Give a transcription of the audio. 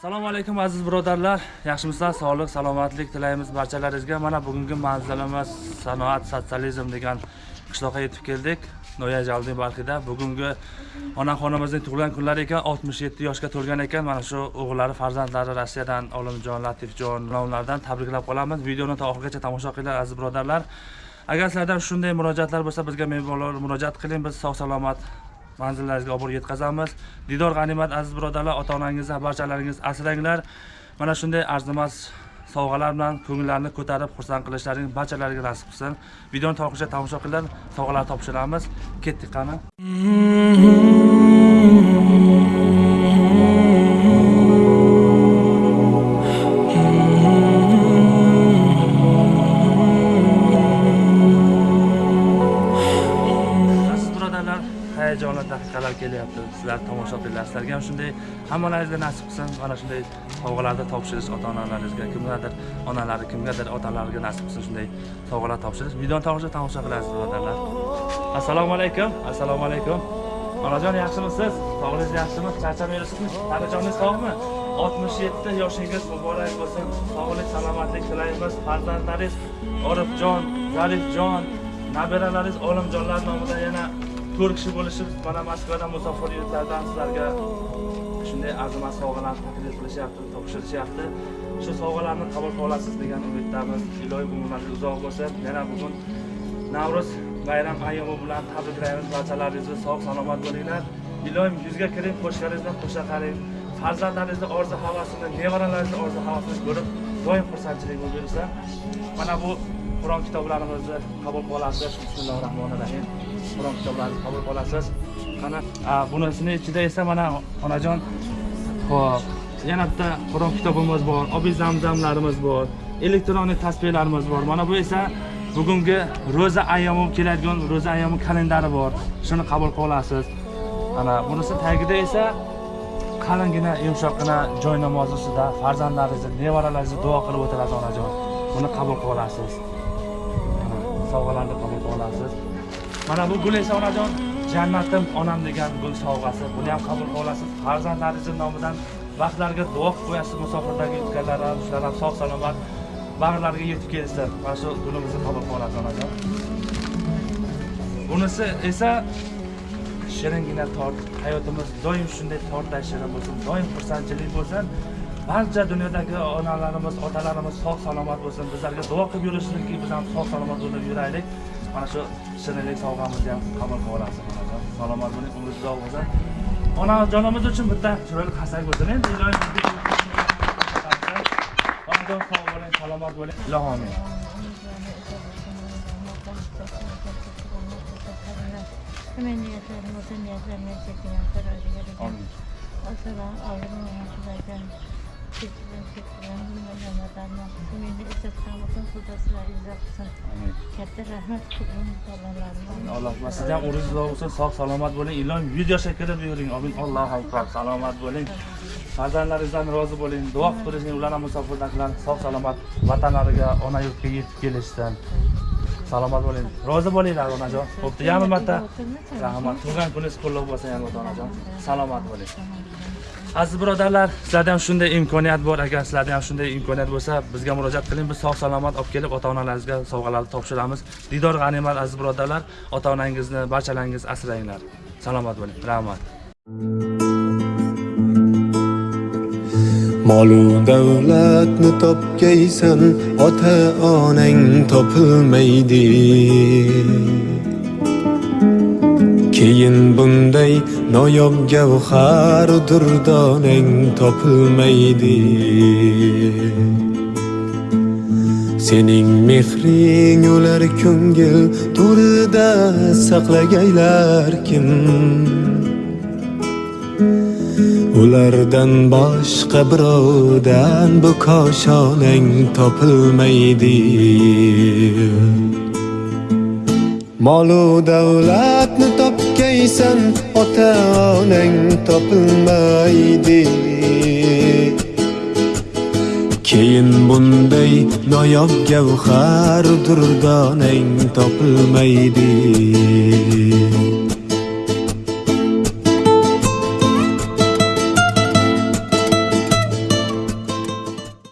assalomu alaykum aziz birodarlar. Yaxshimisizlar sog'lik salomatlik tilaymiz barchalaringizga. Mana bugungi manzilimiz sanoat sotsializm degan qishloqqa yetib keldik. Noya jaldiy barxida bugungi onaxonimizning tug'ilgan kunlari ekan 67 yoshga to'lgan ekan. Mana shu o'g'illari farzandlari rossiyadan olimjon latifjon nomlaridan tabriklab qolamiz. Videoni to oxirigacha tomosha qilinglar aziz birodarlar. Agar sizlardan shunday murojaatlar bo'lsa bizga mehmonlar murojaat qiling. Biz sog' salomat manzillaringizga olib borib yetkazamiz. Didor g'animat aziz birodarlar ota onangizni barchalaringiz asranglar. Mana shunday arzimas sovg'alar bilan ko'ngillarni ko'tarib xursand qilishlaring barchalariga nasib qilsin videoni to'liqcha tomosha qilinglar sovg'alar topshiramiz. Ketdik qani? Sizlar tomosha qilinglar sizlarga ham shunday hammalaringizga nasib qilsin. Mana shunday sovg'alarni topshirish ota onalaringizga kimgadir onalari kimgadir otalariga nasib qilsin shunday sovg'alar topshirish videoni tomosha tomosha qilasiz birodarlar. Assalomu alaykum assalomu alaykum. Onajon yaxshimisiz? Sog'lig'ingiz yaxshimi? Charchamayapsizmi? Tanajoningiz sog'mi? 67 yoshingiz muborak bo'lsin. Sog'lik salomatlik tilaymiz. Farzandlaringiz orifjon zarifjon nabiralaringiz olimjonlar nomidan yana to'rt kishi bo'lishib mana moskvadan musofir yurtlardan sizlarga shunday arzimas sovg'alarni taklif qilishyapti topshirishyapti shu sovg'alarni qabul qila olasiz degan umiddamiz. Iloyim umrlaringiz uzoq bo'lsin yana bugun navro'z bayram ayyomi bilan tabriklaymiz barchalaringizni sog' salomat bo'linglar. Iloyim yuzga kiring qo'shgaringizdan qo'sha qaring farzandlaringizni orzu havasini nevaralaringizni orzu havasini ko'rib doim xursandchilik bo'lib yursa mana bu qur'on kitoblarimizni qabul qila olasiz bismillahi rohmanir rohim qur'on kitoblarini qabul qila olasiz mana bunisini ichida esa mana onajon ho'p yana bitta qur'on kitobimiz bor obiy zamzamlarimiz bor elektronik tasbehlarimiz bor. Mana bu esa bugungi ro'za ayyomi keladigan ro'za ayyomi kalendari bor. Shuni qabul qila olasiz mana bunisi tagida esa qalingina yumshoqqina joy namozi ustida farzandlaringizni nevaralaringizni duo qilib o'tirasiz onajon. Buni qabul qila olasiz sovg'alarni qabul qila olasiz mana bu gul esa onajon jannatim onam degan gul sovg'asi. Buni ham qabul qila olasiz farzandlaringizni nomidan vaqtlarga duo qilib qo'yasiz musofirdagi yutganlar ham shular ham sog' salomat bag'rlariga yetib kelsin mana shu gulimizni qabul qila olasiz onajon. Bunisi esa shiringina tort. Hayotimiz doim shunday tortday shirin bo'lsin doim xursandchilik bo'lsin. Barcha dunyodagi onalarimiz otalarimiz sog' salomat bo'lsin. Bizlarga duo qilib yurishsinki biz ham sog' salomat bo'lib yuraylik. Mana shu shirinlik sovg'amizni ham qabul qilib olasiz. Onajon salomat bo'ling umringiz uzoq bo'lsin. Onajonimiz uchun bitta chiroyli qasak bo'lsin. Endi iloyim bizga onajon sog' bo'ling salomat bo'ling. Çekilen kararı amin Ağrının yanıtlardan Çekilen çekilen Ramazan'dan Ümini İzzet Sağlık'ın Kudasılar İzzat'sın amin Katta alloh va siz ham umringiz uzoq bo'lsin sog' salomat bo'ling. Iloyim video shaklida buyuring amin. Allohu akbar. Salomat bo'ling. Farzandlaringizdan rozi bo'ling. Duo qilib turinglar ular ham musofirdagilar sog' salomat vatanlariga ona yurtga yetib kelishsin. Salomat bo'ling. Rozi bo'linglar onajon. Bo'pti. Yana marta rahmat. Tug'ilgan kuningiz qutlug' bo'lsin yana marta onajon. Salomat bo'ling aziz birodarlar sizlarda ham shunday imkoniyat bor. Agar sizlarda ham shunday imkoniyat bo'lsa bizga murojaat qiling. Biz sog' salomat olib kelib ota onalaringizga sovg'alarni topshiramiz. Diydor g'animat aziz birodarlar ota onangizni barchalaringiz asranglar salomat bo'ling. Rahmat. Molu davlatni topgaysan ota onang topilmaydi. Keyin bunday noyob gavhar durdonang topilmaydi. Sening mehring ular ko'ngil to'rida saqlagaylar kim? Ulardan boshqa birovdan bu koshonang topilmaydi. Molu davlatni top ota onang topilmaydi Keyin bunday noyob gavhar durdonang topilmaydi